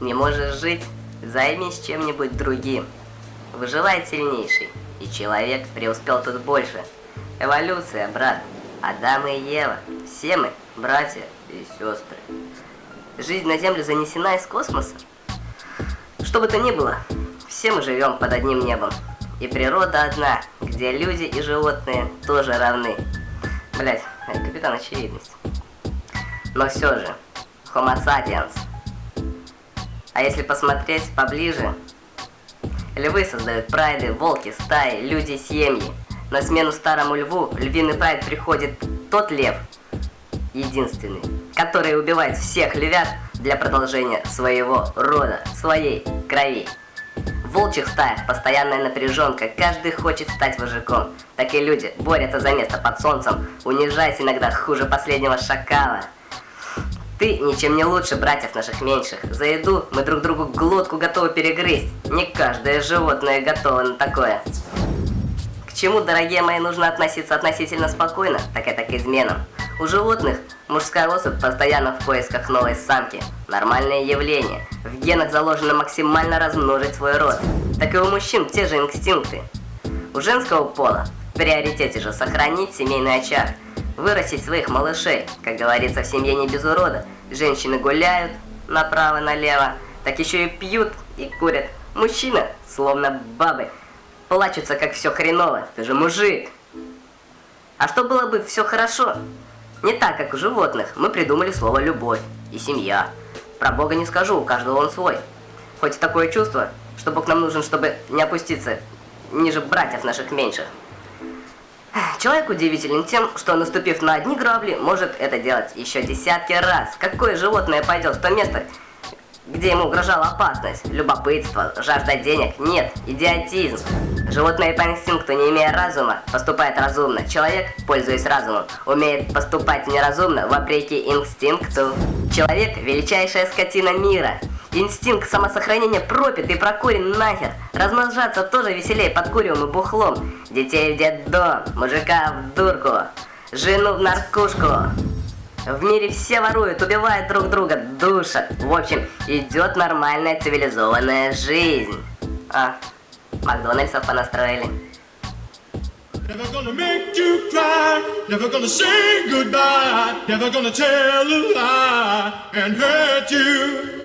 Не можешь жить? Займись чем-нибудь другим. Выживает сильнейший, и человек преуспел тут больше. Эволюция, брат. Адам и Ева. Все мы братья и сестры. Жизнь на Землю занесена из космоса. Что бы то ни было, все мы живем под одним небом. И природа одна, где люди и животные тоже равны. Блять, капитан очевидность. Но все же, Homo sapiens – а если посмотреть поближе, львы создают прайды, волки, стаи, люди, семьи. На смену старому льву львиный прайд приходит тот лев, единственный, который убивает всех львят для продолжения своего рода, своей крови. В волчьих стаях постоянная напряженка, каждый хочет стать вожаком. Так и люди борются за место под солнцем, унижаясь иногда хуже последнего шакала. Ты ничем не лучше братьев наших меньших. За еду мы друг другу глотку готовы перегрызть. Не каждое животное готово на такое. К чему, дорогие мои, нужно относиться относительно спокойно, так это к изменам. У животных мужская особь постоянно в поисках новой самки. Нормальное явление. В генах заложено максимально размножить свой род. Так и у мужчин те же инстинкты. У женского пола в приоритете же сохранить семейный очаг – вырастить своих малышей. Как говорится, в семье не без урода. Женщины гуляют направо-налево, так еще и пьют и курят. Мужчина, словно бабы, плачутся, как все хреново. Ты же мужик. А что было бы все хорошо? Не так, как у животных. Мы придумали слово «любовь» и «семья». Про Бога не скажу, у каждого он свой. Хоть такое чувство, что Бог нам нужен, чтобы не опуститься ниже братьев наших меньших. Человек удивителен тем, что наступив на одни грабли, может это делать еще десятки раз. Какое животное пойдет в то место, где ему угрожала опасность? Любопытство, жажда денег? Нет, идиотизм. Животное по инстинкту, не имея разума, поступает разумно. Человек, пользуясь разумом, умеет поступать неразумно, вопреки инстинкту. Человек – величайшая скотина мира. Инстинкт самосохранения пропит и прокурен нахер. Размножаться тоже веселее под куревым и бухлом. Детей в детдом, мужика в дурку, жену в наркушку. В мире все воруют, убивают друг друга, душат. В общем, идет нормальная цивилизованная жизнь. А, Макдональдсов понастроили. Never gonna make you cry, never gonna say goodbye, never gonna tell a lie and hurt you.